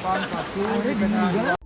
我跟他。